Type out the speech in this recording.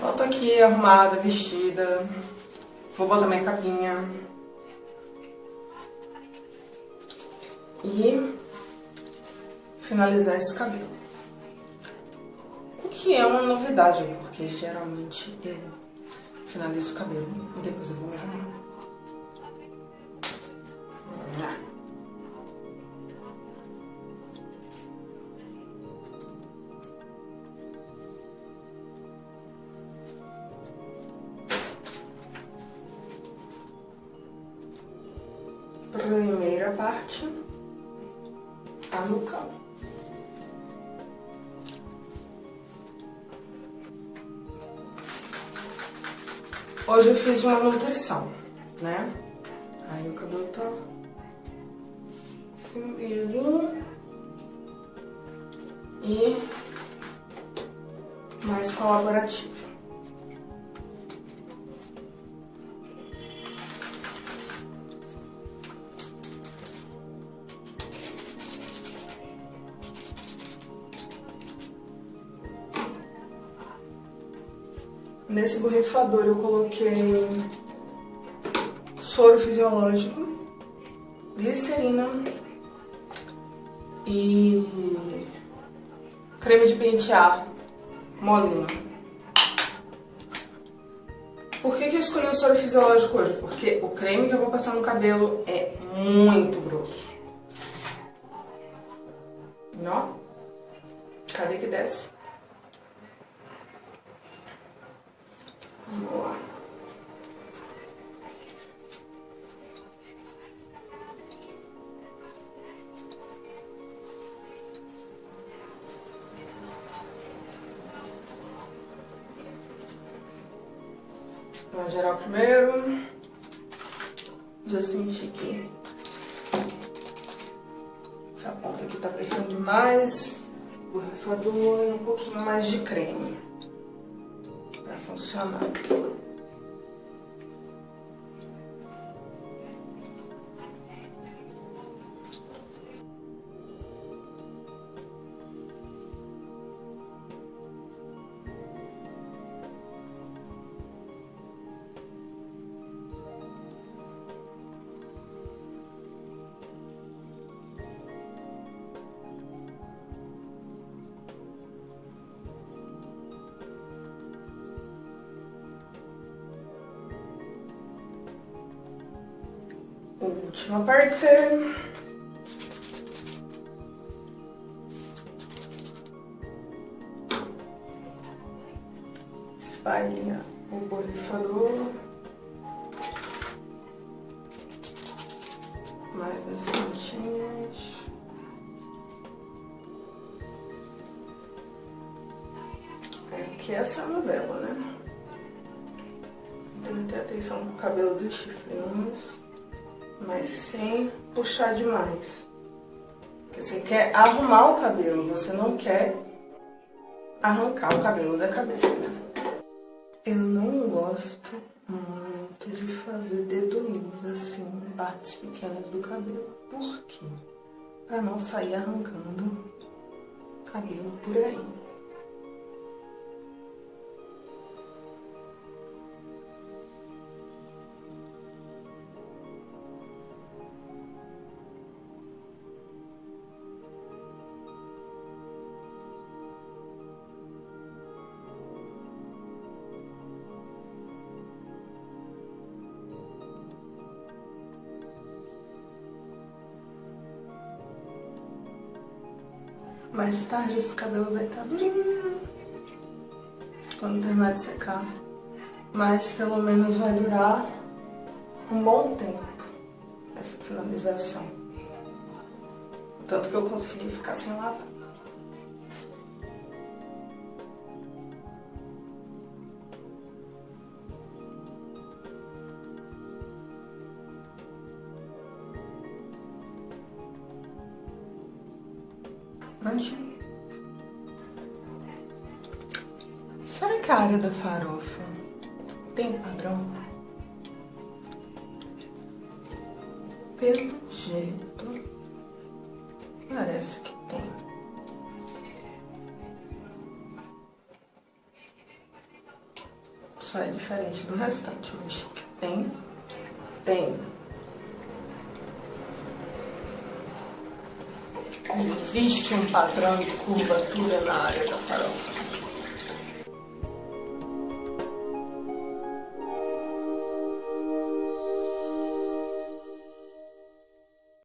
Volto aqui arrumada, vestida. Vou botar minha capinha. E finalizar esse cabelo. O que é uma novidade, porque geralmente eu finalizo o cabelo e depois eu vou me arrumar. Primeira parte, a nuca. Hoje eu fiz uma nutrição, né? Aí o cabelo tá assim, brilhinho. E mais colaborativo. Nesse borrifador eu coloquei soro fisiológico, glicerina e creme de pentear molinho. Por que, que eu escolhi o soro fisiológico hoje? Porque o creme que eu vou passar no cabelo é muito grosso. Ó, cadê que desce? Vamos geral primeiro. Já senti que essa ponta aqui tá precisando de mais borrifador e um pouquinho mais de creme funcionar. Última parte. Espalha o borrifador. Mais nas pontinhas. Aqui é essa novela, né? Tem que ter atenção com o cabelo dos chifrinhos mas sem puxar demais. Porque você quer arrumar o cabelo, você não quer arrancar o cabelo da cabeça? Eu não gosto muito de fazer dedulinhos assim, partes pequenas do cabelo. Por quê? Pra não sair arrancando cabelo por aí. Mais tarde esse cabelo vai estar tá durinho. Quando terminar de secar. Mas pelo menos vai durar um bom tempo essa finalização. Tanto que eu consegui ficar sem lavar. Será que a área da farofa tem padrão? Pelo jeito, parece que tem. só é diferente do restante. Vixe, tem, tem. Existe um padrão de curvatura na área da farofa.